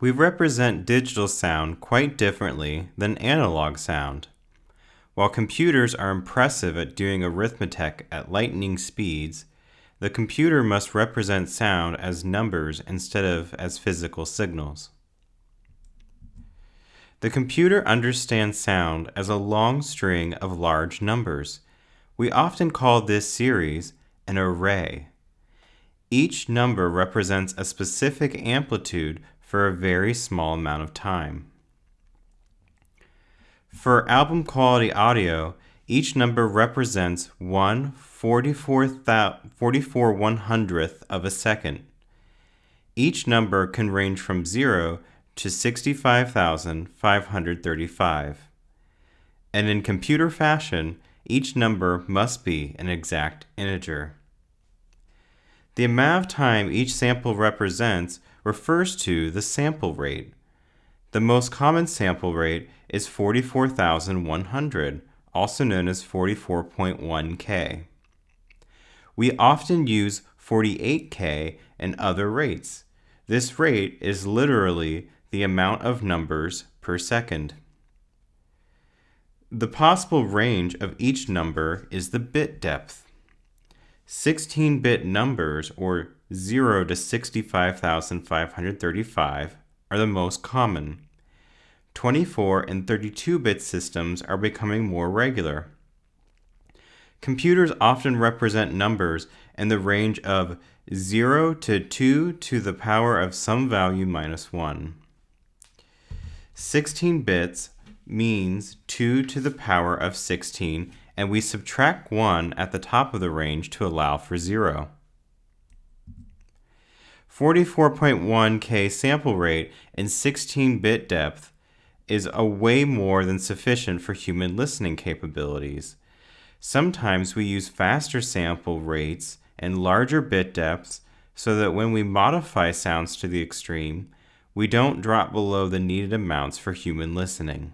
We represent digital sound quite differently than analog sound. While computers are impressive at doing arithmetic at lightning speeds, the computer must represent sound as numbers instead of as physical signals. The computer understands sound as a long string of large numbers. We often call this series an array. Each number represents a specific amplitude for a very small amount of time. For album quality audio, each number represents 1 44, 44 one hundredth of a second. Each number can range from 0 to 65,535. And in computer fashion, each number must be an exact integer. The amount of time each sample represents refers to the sample rate. The most common sample rate is 44,100, also known as 44.1K. We often use 48K and other rates. This rate is literally the amount of numbers per second. The possible range of each number is the bit depth. 16 bit numbers, or 0 to 65,535, are the most common. 24 and 32 bit systems are becoming more regular. Computers often represent numbers in the range of 0 to 2 to the power of some value minus 1. 16 bits means 2 to the power of 16 and we subtract 1 at the top of the range to allow for 0. 44.1K sample rate and 16-bit depth is a way more than sufficient for human listening capabilities. Sometimes we use faster sample rates and larger bit depths so that when we modify sounds to the extreme, we don't drop below the needed amounts for human listening.